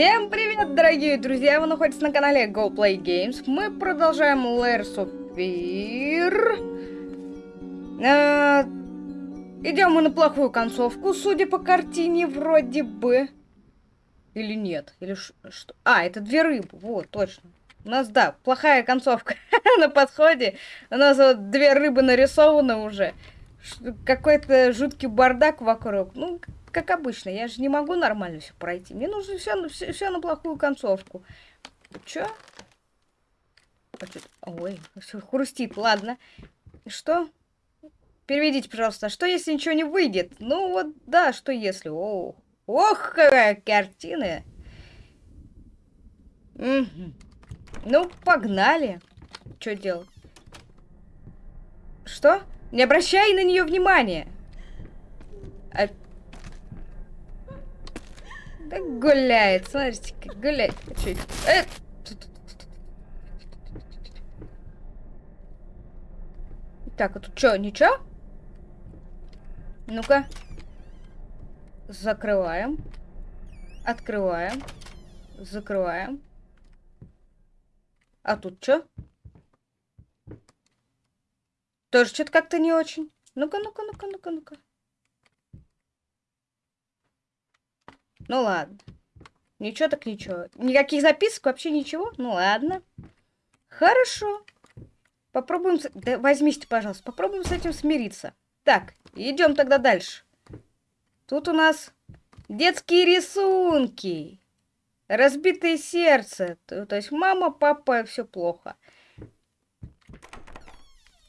Всем привет, дорогие друзья! Вы находитесь на канале Go Play Games. Мы продолжаем Layers of Fear. Э, идем мы на плохую концовку, судя по картине, вроде бы. Или нет? Или что? А, это две рыбы. Вот, точно. У нас, да, плохая концовка на подходе. У нас вот две рыбы нарисованы уже. Какой-то жуткий бардак вокруг. Ну, как обычно, я же не могу нормально все пройти. Мне нужно все, все, все на плохую концовку. Чё? Ой, все хрустит, ладно. Что? Переведите, пожалуйста, что если ничего не выйдет? Ну вот, да, что если? О, ох, какая картина. Угу. Ну, погнали. Что делать? Что? Не обращай на нее внимания. А да гуляет, смотрите, как гуляет. Э! Так, а тут что, ничего? Ну-ка. Закрываем. Открываем. Закрываем. А тут что? Тоже что-то как-то не очень. Ну-ка, ну-ка, ну-ка, ну-ка, ну-ка. Ну ладно. Ничего так ничего. Никаких записок, вообще ничего? Ну ладно. Хорошо. Попробуем... Да, возьмите, пожалуйста. Попробуем с этим смириться. Так, идем тогда дальше. Тут у нас детские рисунки. Разбитое сердце. То, есть мама, папа, все плохо.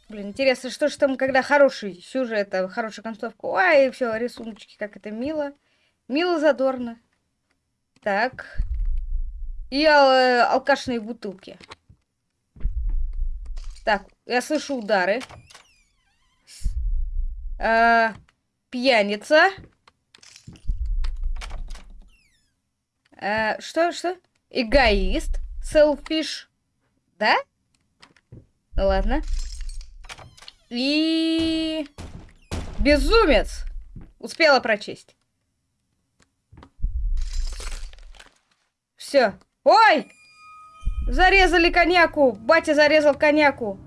Блин, интересно, что же там, когда хороший сюжет, а хорошая концовка. Ой, все, рисуночки, как это мило. Мило задорно. Так. И э, алкашные бутылки. Так, я слышу удары. Э, пьяница. Э, что, что? Эгоист. Селфиш. Да? Ну ладно. И... Безумец. Успела прочесть. Все. Ой! Зарезали коньяку! Батя зарезал коньяку!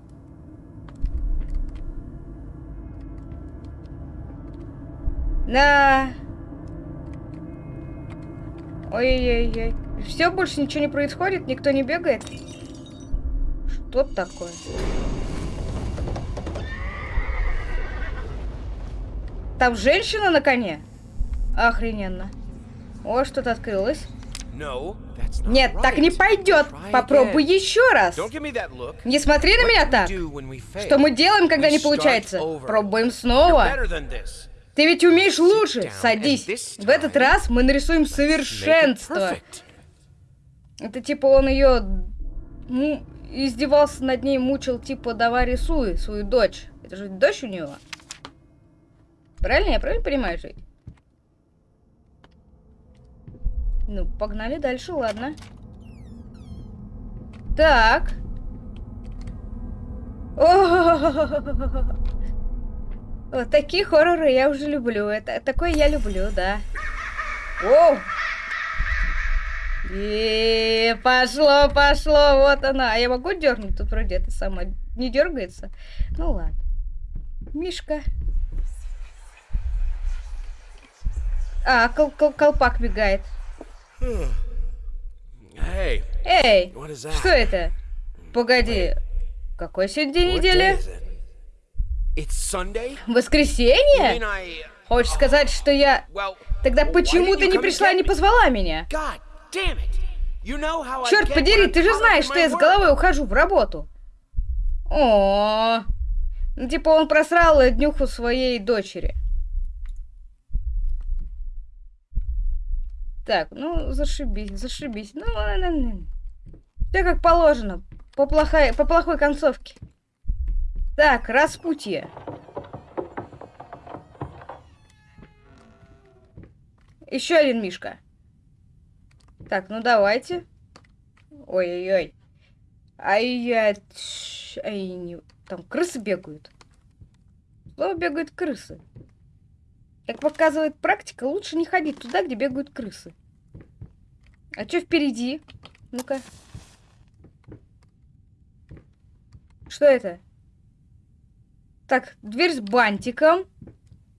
На. Ой-ой-ой. Все, больше ничего не происходит? Никто не бегает? Что такое? Там женщина на коне? Охрененно. О, что-то открылось. Нет, так не пойдет. Попробуй еще раз. Не смотри на меня так. Что мы делаем, когда не получается? Пробуем снова. Ты ведь умеешь лучше. Садись. В этот раз мы нарисуем совершенство. Это типа он ее ну, издевался над ней, мучил, типа, давай рисуй свою дочь. Это же дочь у него. Правильно? Я правильно понимаю, жить? Ну, погнали дальше, ладно. Так. Вот такие хорроры я уже люблю. Это такое я люблю, да. О! И пошло, пошло, вот она. А я могу дернуть? Тут вроде это самое не дергается. Ну ладно. Мишка. А, кол кол колпак бегает. Эй, что это? Погоди, какой сегодня день недели? Воскресенье? Хочешь сказать, что я... Тогда почему ты не пришла и не позвала меня? Черт подери, ты же знаешь, что я с головой ухожу в работу. О, ну типа он просрал днюху своей дочери. Так, ну, зашибись, зашибись. Ну, ладно. Ну. Все как положено. По плохой, по плохой концовке. Так, распутье. Еще один мишка. Так, ну давайте. Ой-ой-ой. Ай-яй. Ай, не... Там крысы бегают. Слово бегают крысы. Как показывает практика, лучше не ходить туда, где бегают крысы. А что впереди? Ну-ка. Что это? Так, дверь с бантиком.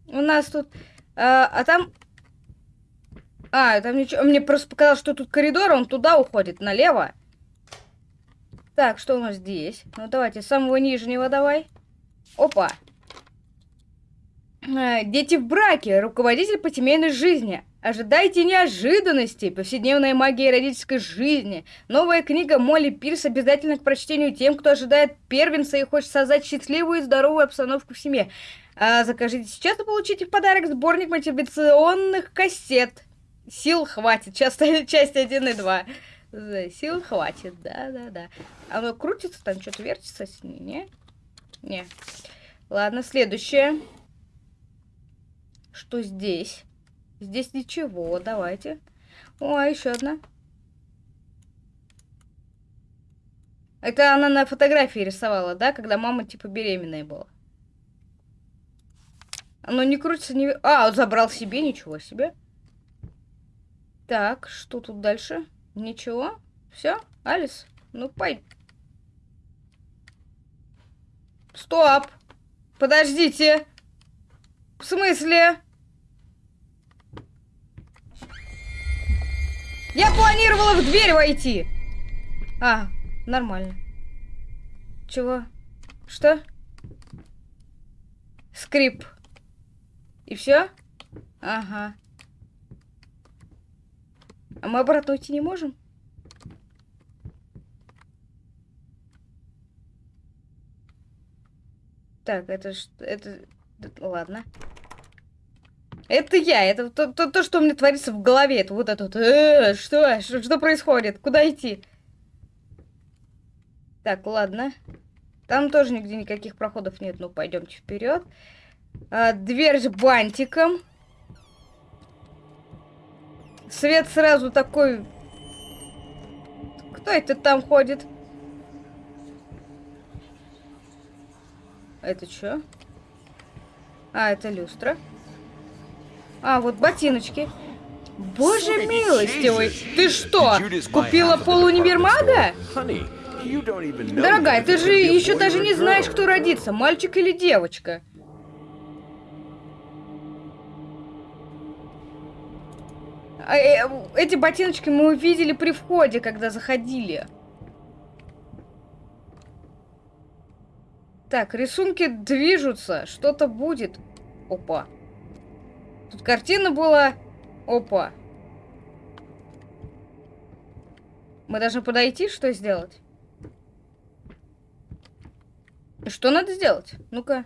У нас тут... А, а там... А, там ничего... Мне просто показалось, что тут коридор, он туда уходит, налево. Так, что у нас здесь? Ну, давайте, с самого нижнего давай. Опа. А, дети в браке. Руководитель по семейной жизни. Ожидайте неожиданностей, повседневная магия родительской жизни. Новая книга Молли Пирс обязательно к прочтению тем, кто ожидает первенца и хочет создать счастливую и здоровую обстановку в семье. А, закажите сейчас и получите в подарок сборник мотивационных кассет. Сил хватит. Часть, часть 1 и 2. Сил хватит, да-да-да. Оно крутится, там что-то вертится не? Не. Ладно, следующее. Что здесь? Здесь ничего, давайте. О, еще одна. Это она на фотографии рисовала, да? Когда мама, типа, беременная была. Оно не крутится, не... А, забрал себе, ничего себе. Так, что тут дальше? Ничего? Все? Алис? Ну, пой. Стоп! Подождите! В смысле? Я планировала в дверь войти. А, нормально. Чего? Что? Скрип. И все? Ага. А мы обратно уйти не можем? Так, это что? Это... Ладно. Это я, это то, то, то, что у меня творится в голове. Это вот это вот. Э, что, что? Что происходит? Куда идти? Так, ладно. Там тоже нигде никаких проходов нет. Ну, пойдемте вперед. А, дверь с бантиком. Свет сразу такой... Кто это там ходит? Это что? А, это люстра. А, вот ботиночки. Боже милостивый, ты что, купила полунивермага? Дорогая, ты же еще даже не знаешь, кто родится, мальчик или девочка. А, э, эти ботиночки мы увидели при входе, когда заходили. Так, рисунки движутся, что-то будет. Опа. Тут картина была... Опа. Мы должны подойти, что сделать? Что надо сделать? Ну-ка.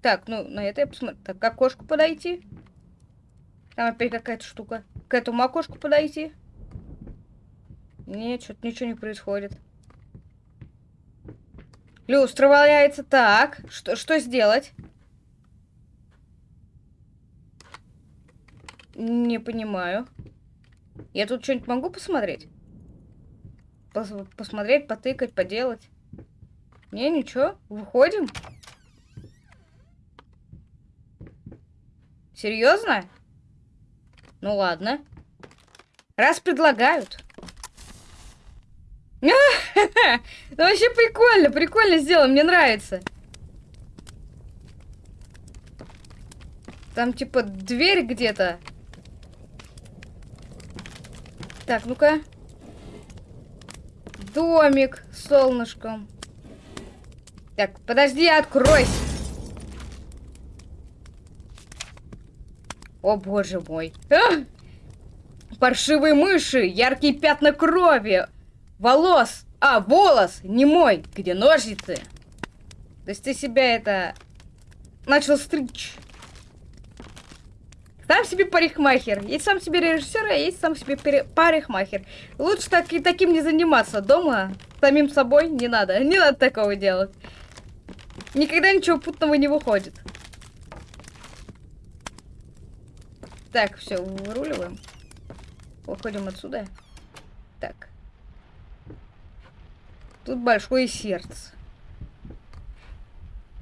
Так, ну, на это я посмотрю. Так, к окошку подойти. Там опять какая-то штука. К этому окошку подойти. Нет, что-то ничего не происходит. Люстра валяется. Так, что, что сделать? Не понимаю. Я тут что-нибудь могу посмотреть? Пос посмотреть, потыкать, поделать? Не, ничего. Выходим? Серьезно? Ну ладно. Раз предлагают. Ну вообще прикольно, прикольно сделано, мне нравится. Там типа дверь где-то. Так, ну-ка. Домик с солнышком. Так, подожди, откройся. О, боже мой. А! Паршивые мыши, яркие пятна крови, волос. А, волос, не мой. Где ножницы? То есть ты себя это... Начал стричь. Сам себе парикмахер. Есть сам себе режиссер, а есть сам себе парикмахер. Лучше так и таким не заниматься. Дома самим собой не надо. Не надо такого делать. Никогда ничего путного не выходит. Так, все, выруливаем. Выходим отсюда. Так. Тут большое сердце.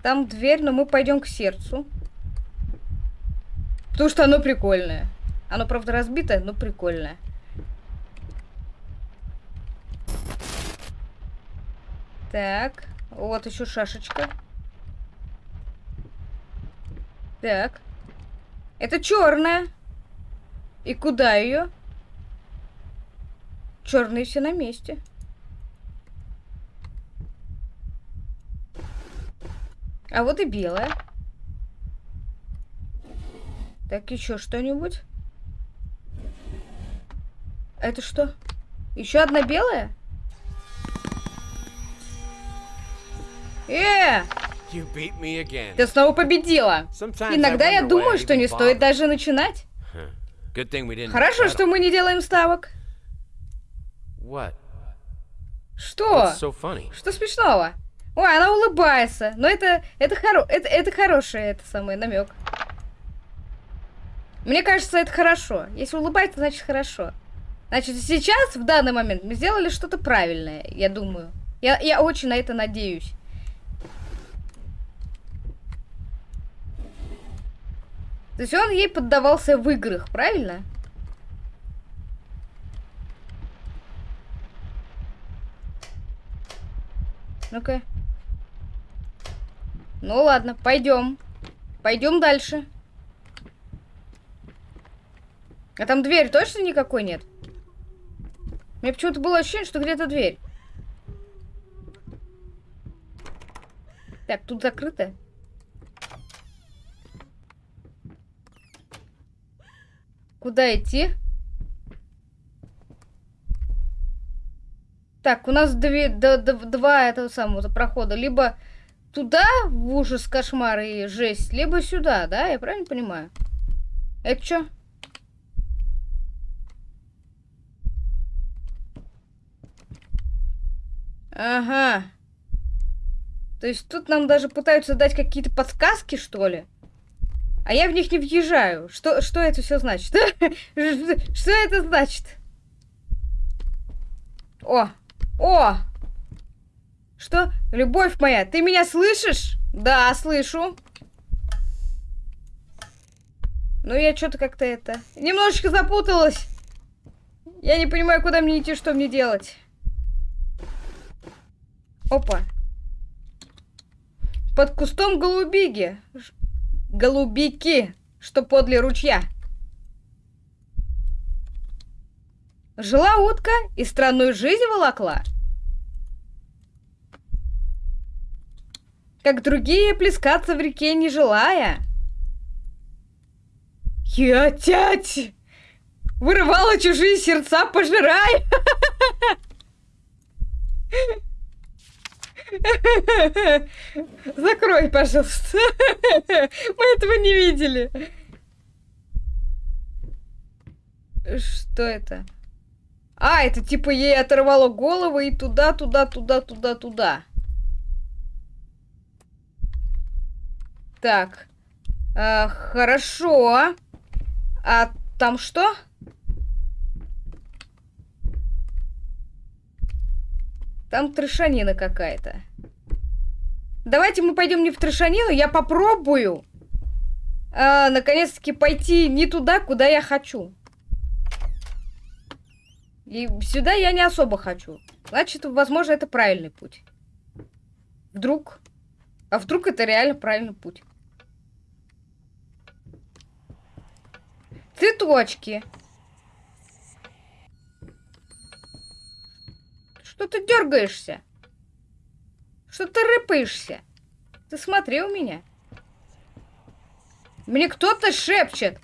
Там дверь, но мы пойдем к сердцу. Потому что оно прикольное. Оно, правда, разбитое, но прикольное. Так. Вот еще шашечка. Так. Это черная. И куда ее? Черные все на месте. А вот и белая. Так, еще что-нибудь? Это что? Еще одна белая? Э! Ты снова победила. Иногда я думаю, что не стоит даже начинать. Хорошо, что мы не делаем ставок. Что? Что смешного? Ой, она улыбается. Но это это хоро это это хороший это самый намек. Мне кажется, это хорошо. Если улыбается, значит хорошо. Значит, сейчас, в данный момент, мы сделали что-то правильное, я думаю. Я, я очень на это надеюсь. То есть он ей поддавался в играх, правильно? Ну-ка. Ну ладно, пойдем. Пойдем дальше. А там дверь точно никакой нет? Мне почему-то было ощущение, что где-то дверь. Так, тут закрыто. Куда идти? Так, у нас две, д, д, два этого самого прохода. Либо туда, в ужас, кошмар и жесть, либо сюда, да? Я правильно понимаю? Это что? Ага. То есть тут нам даже пытаются дать какие-то подсказки, что ли? А я в них не въезжаю. Что, что это все значит? Что это значит? О! О! Что? Любовь моя, ты меня слышишь? Да, слышу. Ну, я что-то как-то это... Немножечко запуталась. Я не понимаю, куда мне идти, что мне делать. Опа. Под кустом голубиги. Голубики, что подле ручья. Жила утка и странную жизнь волокла. Как другие плескаться в реке не желая. Я тять! Вырывала чужие сердца, пожирай! Закрой, пожалуйста. Мы этого не видели. Что это? А, это типа ей оторвало голову и туда, туда, туда, туда, туда. Так. А, хорошо. А там что? Там трешанина какая-то. Давайте мы пойдем не в трешанину, я попробую. А, Наконец-таки пойти не туда, куда я хочу. И сюда я не особо хочу. Значит, возможно, это правильный путь. Вдруг? А вдруг это реально правильный путь? Цветочки. Что ты дергаешься? Что ты рыпаешься? Ты смотри у меня. Мне кто-то шепчет.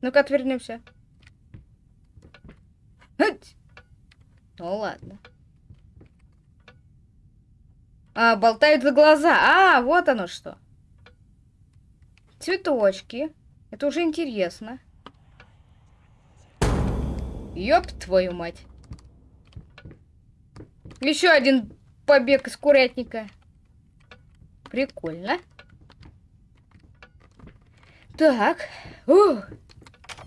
Ну-ка, отвернемся. Ну ладно. А, болтают за глаза. А, вот оно что. Цветочки. Это уже интересно. Ёб твою мать. Еще один побег из курятника. Прикольно. Так. Ух.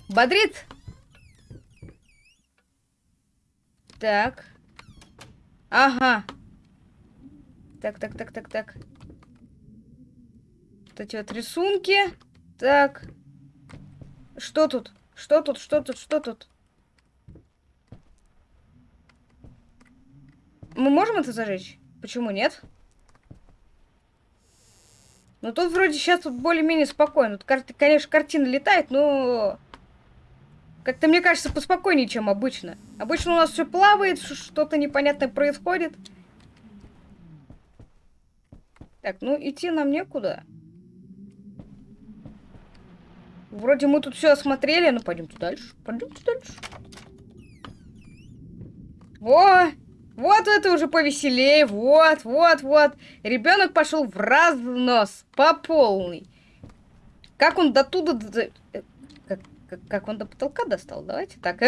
Бодрит. Так. Ага. Так, так, так, так, так. Вот эти вот рисунки. Так. Что тут? Что тут? Что тут? Что тут? Мы можем это зажечь? Почему нет? Ну тут вроде сейчас тут более-менее спокойно. Тут, конечно, картина летает, но... Как-то, мне кажется, поспокойнее, чем обычно. Обычно у нас все плавает, что-то непонятное происходит. Так, ну идти нам некуда. Вроде мы тут все осмотрели, но пойдемте дальше. Пойдемте дальше. О! Вот это уже повеселее. Вот, вот, вот. Ребенок пошел в разнос. По полной. Как он до туда... Как, как, как он до потолка достал? Давайте так.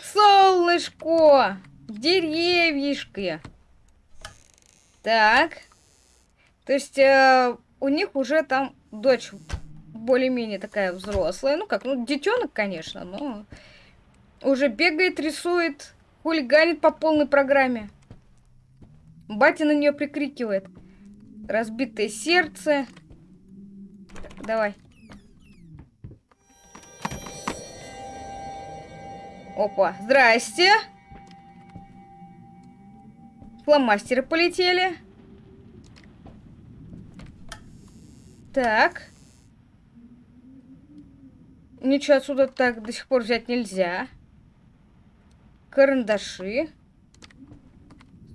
Солнышко! Деревьишки. Так. То есть э, у них уже там дочь более-менее такая взрослая. Ну как, ну детенок, конечно, но уже бегает, рисует, хулиганит по полной программе. Батя на нее прикрикивает. Разбитое сердце. Давай. Опа, здрасте. Фломастеры полетели. Так. Ничего отсюда так до сих пор взять нельзя. Карандаши.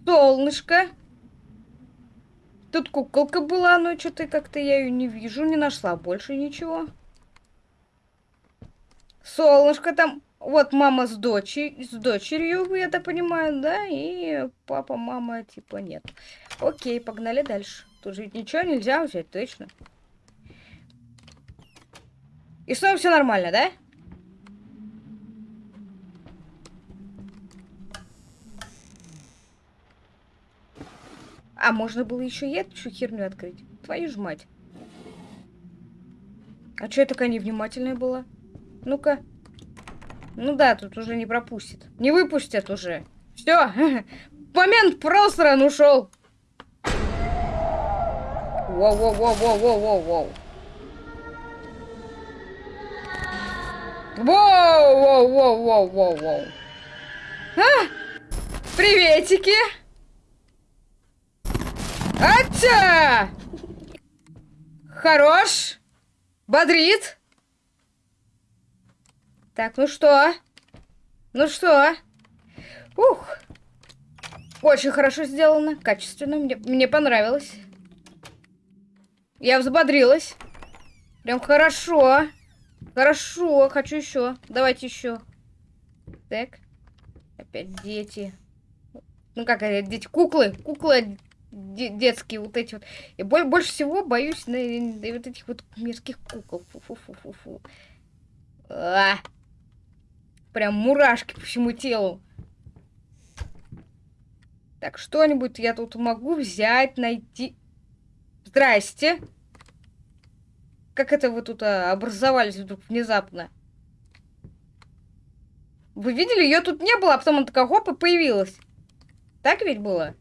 Солнышко. Тут куколка была, но что-то как-то я ее не вижу, не нашла больше ничего. Солнышко там. Вот мама с, дочерью, с дочерью, я так понимаю, да? И папа, мама, типа, нет. Окей, погнали дальше. Тут же ничего нельзя взять, точно. И снова все нормально, да? А можно было еще и эту херню открыть. Твою ж мать. А что я такая невнимательная была? Ну-ка. Ну да, тут уже не пропустит. Не выпустят уже. Все. Момент просран ушел. Воу-воу-воу-воу-воу-воу. Воу, воу, воу, воу, воу, воу. А! Приветики! Атя! Хорош! Бодрит! Так, ну что? Ну что? Ух! Очень хорошо сделано, качественно, мне, мне понравилось. Я взбодрилась. Прям хорошо. Хорошо, хочу еще. Давайте еще. Так. Опять дети. Ну как это, дети? Куклы. Куклы детские вот эти вот. Я больше всего боюсь на, на вот этих вот мерзких кукол. Фу-фу-фу-фу-фу. А! Прям мурашки по всему телу. Так, что-нибудь я тут могу взять, найти. Здрасте. Как это вы тут а, образовались вдруг внезапно? Вы видели, ее тут не было, а потом она такая хоп и появилась. Так ведь было?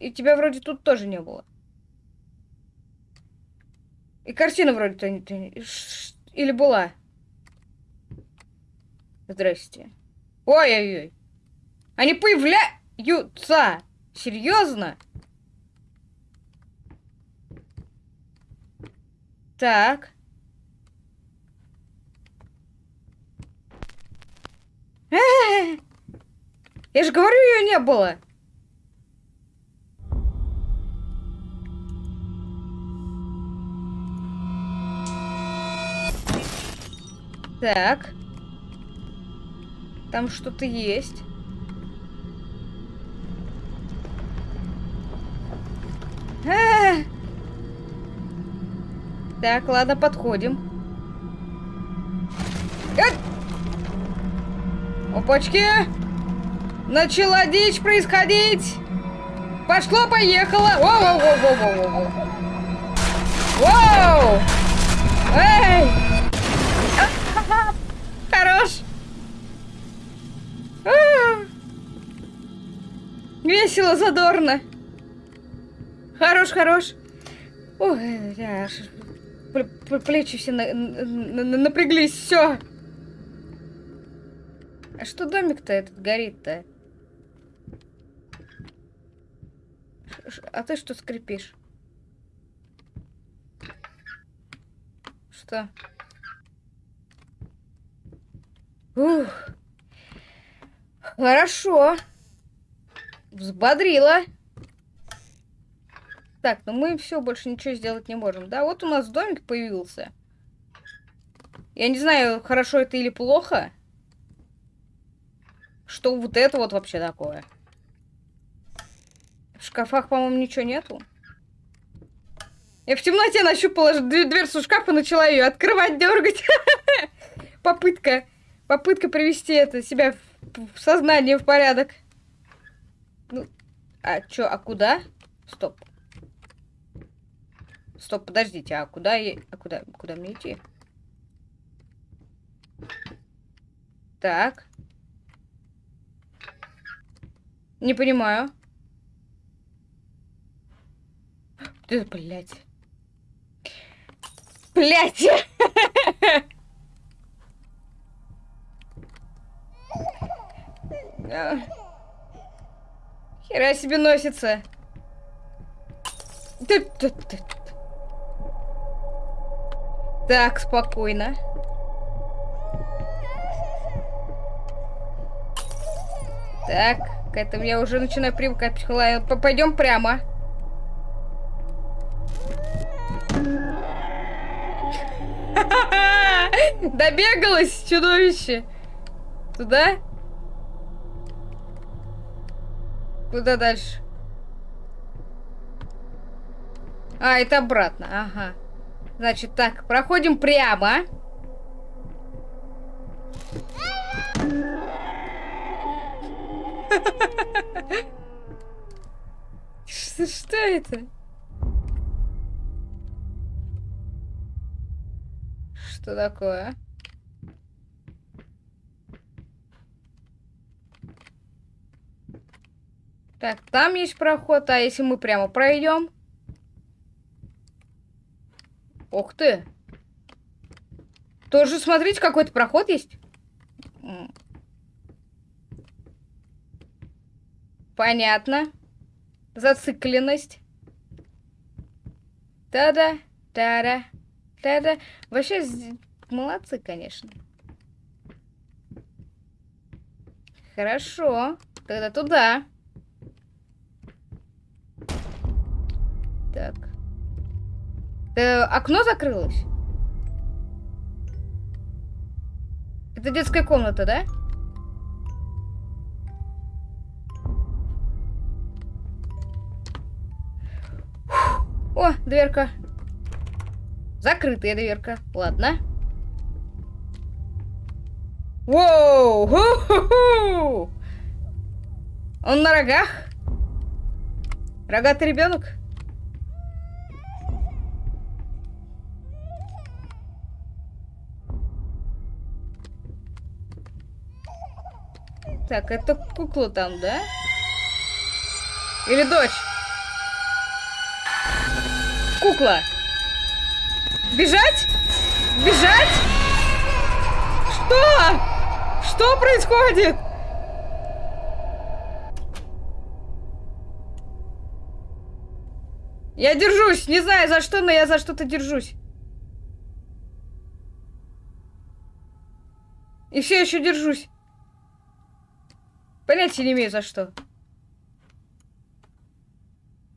И тебя вроде тут тоже не было. И картина вроде-то или была. Здрасте. Ой-ой-ой. Они появляются. Серьезно? Так. Я же говорю, ее не было. Так. Там что-то есть. А! Так, ладно, подходим. Эй! Опачки! Начала дичь происходить! Пошло-поехало! Воу-воу-воу-воу-воу-воу! Воу! Эй! Весело, задорно. Хорош, хорош. Ой, я аж плечи все на, на, на, напряглись, все. А что домик-то этот горит-то? А ты что скрипишь? Что? Ух. Хорошо. Взбодрила. Так, ну мы все, больше ничего сделать не можем. Да, вот у нас домик появился. Я не знаю, хорошо это или плохо. Что вот это вот вообще такое? В шкафах, по-моему, ничего нету. Я в темноте нащупала дверцу шкафа, начала ее открывать, дергать. Попытка. Попытка привести это себя в, сознание в порядок. А чё, а куда? Стоп. Стоп, подождите, а куда я... А куда, куда мне идти? Так. Не понимаю. Ты, блядь. Блядь! Хера себе носится. Так, спокойно. Так, к этому я уже начинаю привыкать. Пойдем прямо. Добегалось чудовище. Туда? Куда дальше? А, это обратно. Ага. Значит, так, проходим прямо. Что, что это? Что такое? Так, там есть проход, а если мы прямо пройдем? Ух ты! Тоже, смотрите, какой-то проход есть. Понятно. Зацикленность. Та-да, та-да, та-да. Вообще, молодцы, конечно. Хорошо. Тогда туда. Так. Э, окно закрылось? Это детская комната, да? О, дверка. Закрытая дверка. Ладно. Воу! Ху -ху -ху! Он на рогах? Рогатый ребенок? Так, это кукла там, да? Или дочь? Кукла. Бежать? Бежать? Что? Что происходит? Я держусь, не знаю за что, но я за что-то держусь. И все еще держусь. Понятия не имею за что.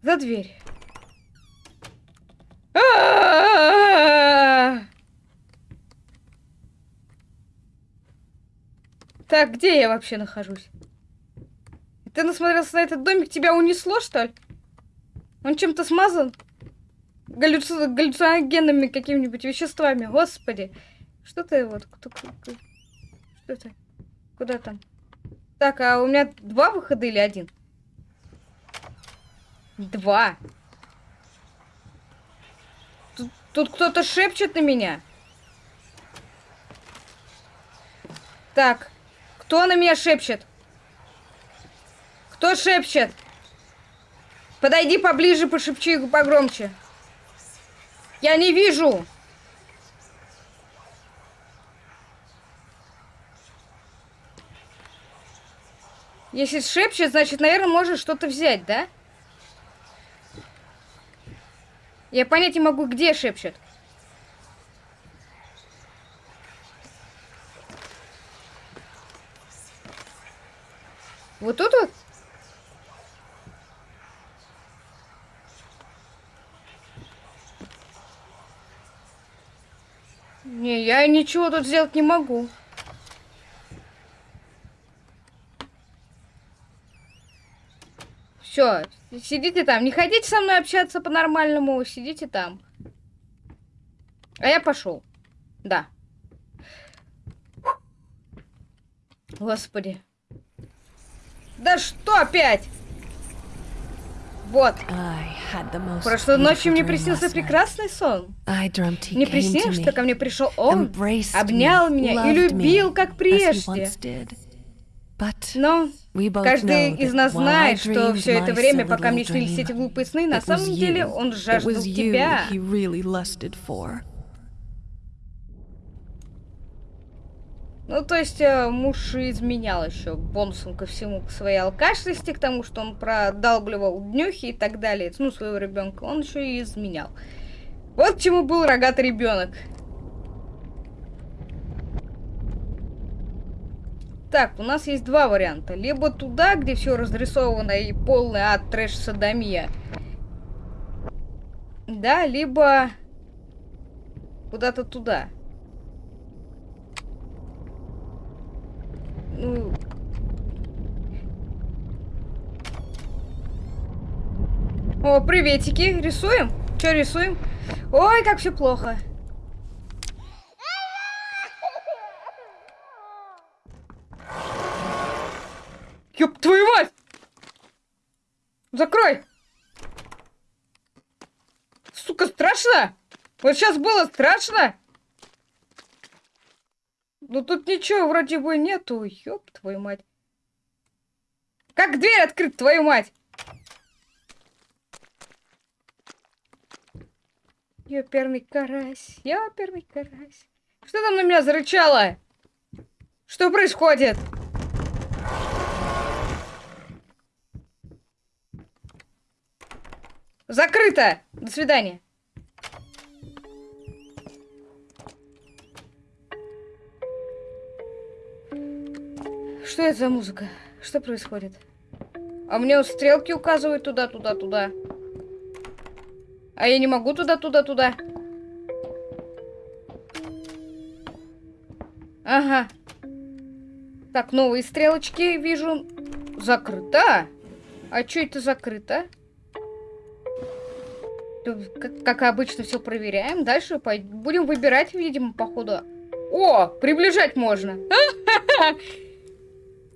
За дверь. А -а -а так, где я вообще нахожусь? Ты насмотрелся на этот домик, тебя унесло, что ли? Он чем-то смазан? Галлюци... Галлюциногенными какими-нибудь веществами. Господи. Что ты вот... Кто? Что это? Куда там? Так, а у меня два выхода или один? Два. Тут, тут кто-то шепчет на меня. Так, кто на меня шепчет? Кто шепчет? Подойди поближе, пошепчи погромче. Я не вижу. Если шепчет, значит, наверное, может что-то взять, да? Я понять не могу, где шепчет. Вот тут вот? Не, я ничего тут сделать не могу. Все, сидите там. Не хотите со мной общаться по-нормальному, сидите там. А я пошел. Да. Господи. Да что опять? Вот. Прошлой ночью мне приснился прекрасный сон. Мне приснилось, что ко мне пришел он, обнял меня и любил, как прежде. Но каждый из нас знает, что все это время, пока мне снились эти глупые сны, на самом деле он жаждал тебя. Ну, то есть э, муж изменял еще бонусом ко всему, к своей алкашности, к тому, что он продалбливал днюхи и так далее, ну, своего ребенка, он еще и изменял. Вот к чему был рогатый ребенок. Так, у нас есть два варианта. Либо туда, где все разрисовано и полный ад трэш садомия. Да, либо куда-то туда. Ну... О, приветики. Рисуем? Что рисуем? Ой, как все плохо. Ёб твою мать! Закрой! Сука, страшно? Вот сейчас было страшно? Ну тут ничего вроде бы нету. Ёб твою мать. Как дверь открыть, твою мать? Ёперный карась, ёперный карась. Что там на меня зарычало? Что происходит? Закрыто! До свидания. Что это за музыка? Что происходит? А мне стрелки указывают туда, туда, туда. А я не могу туда, туда, туда. Ага. Так, новые стрелочки вижу. Закрыто. А что это закрыто? Как, обычно все проверяем. Дальше будем выбирать, видимо, походу. О, приближать можно.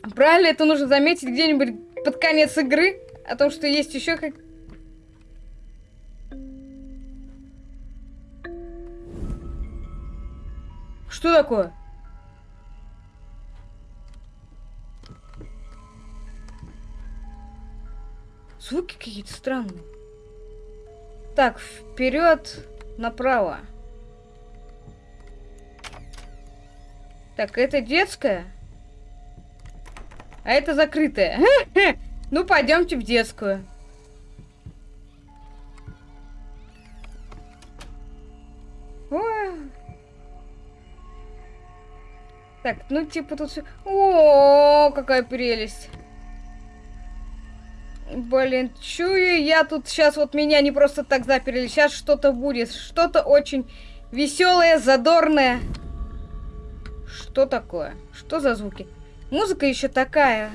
Правильно, это нужно заметить где-нибудь под конец игры. О том, что есть еще как... Что такое? Звуки какие-то странные. Так, вперед, направо. Так, это детская? А это закрытая. Ну, пойдемте в детскую. Так, ну типа тут все... О, какая прелесть. Блин, чую я тут сейчас вот меня не просто так заперли. Сейчас что-то будет. Что-то очень веселое, задорное. Что такое? Что за звуки? Музыка еще такая.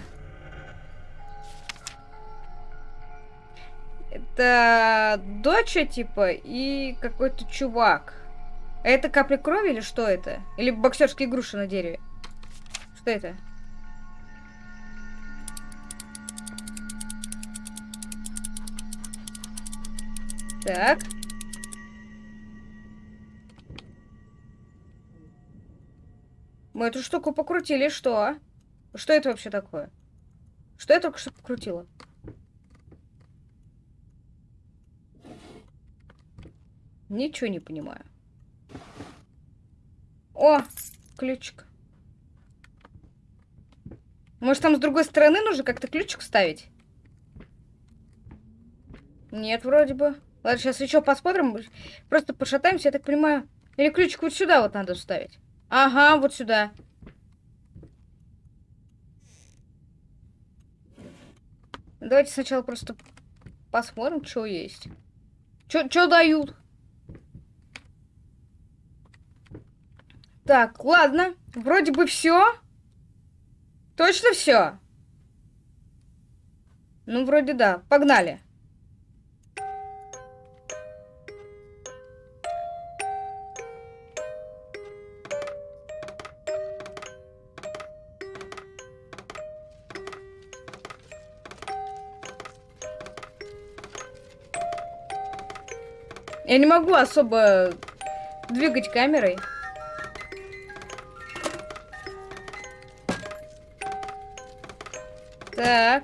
Это доча, типа, и какой-то чувак. А это капля крови или что это? Или боксерские груши на дереве? Что это? Так. Мы эту штуку покрутили, что? Что это вообще такое? Что я только что покрутила? Ничего не понимаю. О, ключик. Может, там с другой стороны нужно как-то ключик ставить? Нет, вроде бы. Ладно, сейчас еще посмотрим. Просто пошатаемся, я так понимаю. Или ключик вот сюда вот надо вставить. Ага, вот сюда. Давайте сначала просто посмотрим, что есть. Что дают? Так, ладно. Вроде бы все. Точно все? Ну, вроде да. Погнали. Я не могу особо двигать камерой. Так.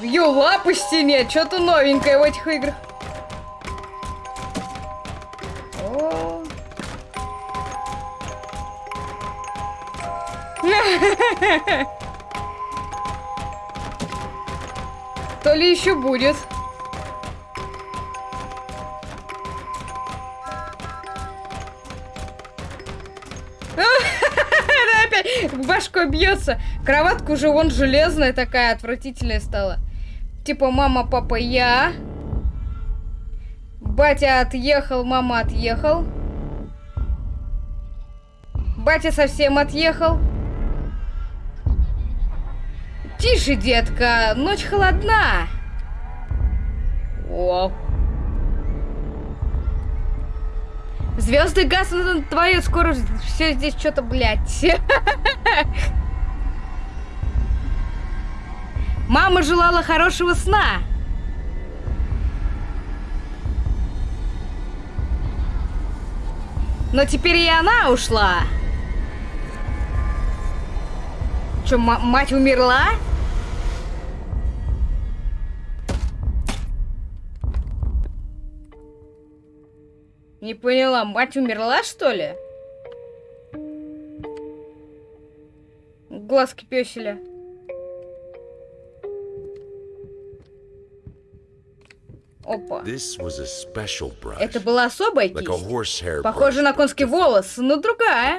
Ее лапы стене, что-то новенькое в этих играх. О. То ли еще будет. башкой бьется. Кроватка уже вон железная такая, отвратительная стала. Типа мама, папа, я. Батя отъехал, мама отъехал. Батя совсем отъехал. Тише, детка, ночь холодна. О, Звезды гаснут твою скоро все здесь что-то, блядь. Мама желала хорошего сна. Но теперь и она ушла. Что, мать умерла? Не поняла, мать умерла, что ли? Глазки пёселя. Опа. Это была особая кисть. Like Похоже на конский волос, но другая.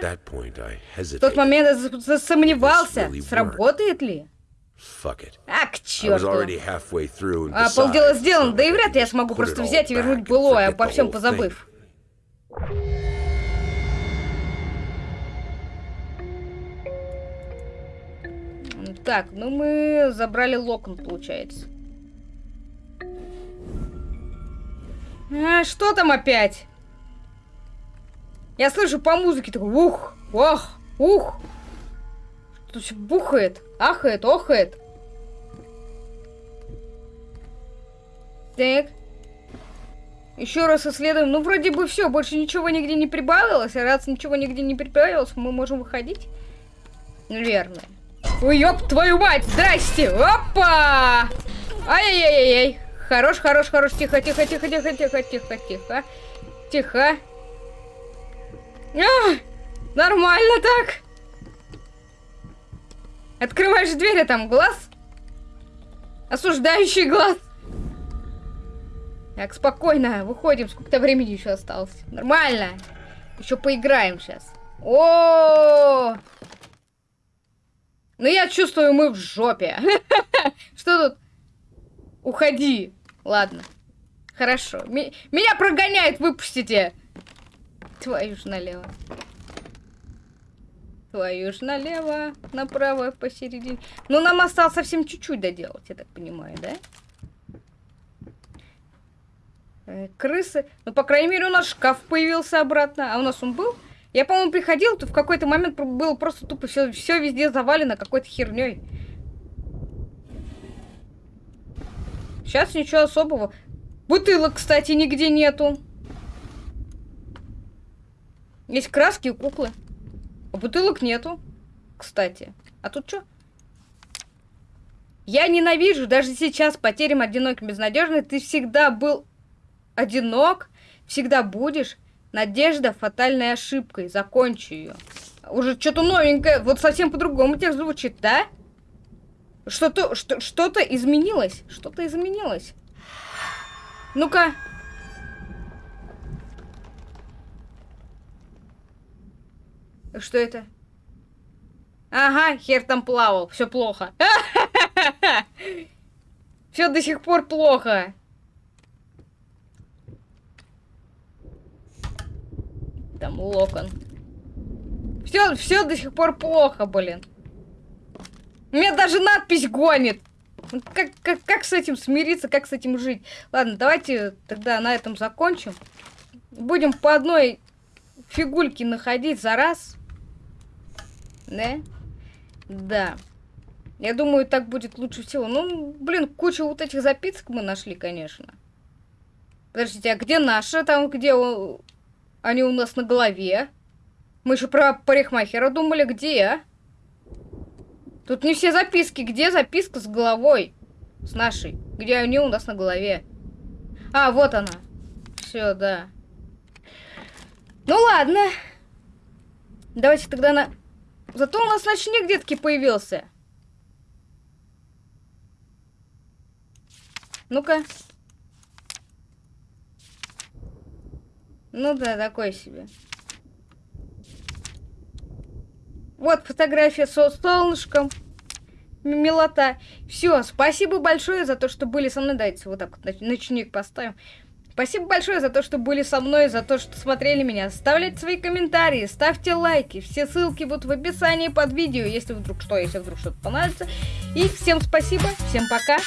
В тот момент я засомневался, сработает ли. А, к черту. А полдела сделано, да и вряд ли я смогу просто взять и вернуть былое, обо всем позабыв. Так, ну мы забрали локон, получается. А, что там опять? Я слышу по музыке такой ух, ох, ух. Что все бухает, ахает, охает. Так. Еще раз исследуем. Ну, вроде бы все, больше ничего нигде не прибавилось. А раз ничего нигде не прибавилось, мы можем выходить. Наверное. Ой, ёб твою мать, здрасте! Опа! Ай-яй-яй-яй. Хорош, хорош, хорош. Тихо, тихо, тихо, тихо, тихо, тихо, тихо. Тихо. А, нормально так. Открываешь дверь, а там глаз. Осуждающий глаз. Так, спокойно, выходим. Сколько-то времени еще осталось. Нормально. Еще поиграем сейчас. О, -о, -о, Ну я чувствую, мы в жопе. Что тут? Уходи. Ладно. Хорошо. Меня прогоняет, выпустите. Твою ж налево. Твою ж налево, направо, посередине. Ну, нам осталось совсем чуть-чуть доделать, я так понимаю, да? Э, крысы. Ну, по крайней мере, у нас шкаф появился обратно. А у нас он был? Я, по-моему, приходил, то в какой-то момент было просто тупо все, все везде завалено какой-то херней. Сейчас ничего особого. Бутылок, кстати, нигде нету. Есть краски и куклы. А бутылок нету, кстати. А тут что? Я ненавижу даже сейчас потерям одиноким безнадежный. Ты всегда был одинок, всегда будешь. Надежда фатальной ошибкой. Закончи ее. Уже что-то новенькое. Вот совсем по-другому текст звучит, да? Что-то что, что изменилось. Что-то изменилось. Ну-ка. Что это? Ага, хер там плавал. Все плохо. Все до сих пор плохо. Там локон. Все, все до сих пор плохо, блин. Меня даже надпись гонит. Как, как, как с этим смириться, как с этим жить? Ладно, давайте тогда на этом закончим. Будем по одной фигульке находить за раз. Да? Да. Я думаю, так будет лучше всего. Ну, блин, кучу вот этих записок мы нашли, конечно. Подождите, а где наши? Там, где они у нас на голове? Мы еще про парикмахера думали, где? Тут не все записки. Где записка с головой? С нашей. Где они у нас на голове? А, вот она. Все, да. Ну ладно. Давайте тогда на... Зато у нас ночник детки появился. Ну-ка. Ну да, такой себе. Вот фотография со солнышком. Милота. Все, спасибо большое за то, что были со мной. Давайте вот так вот ночник поставим. Спасибо большое за то, что были со мной, за то, что смотрели меня. Оставляйте свои комментарии, ставьте лайки. Все ссылки будут в описании под видео, если вдруг что, если вдруг что-то понравится. И всем спасибо, всем пока.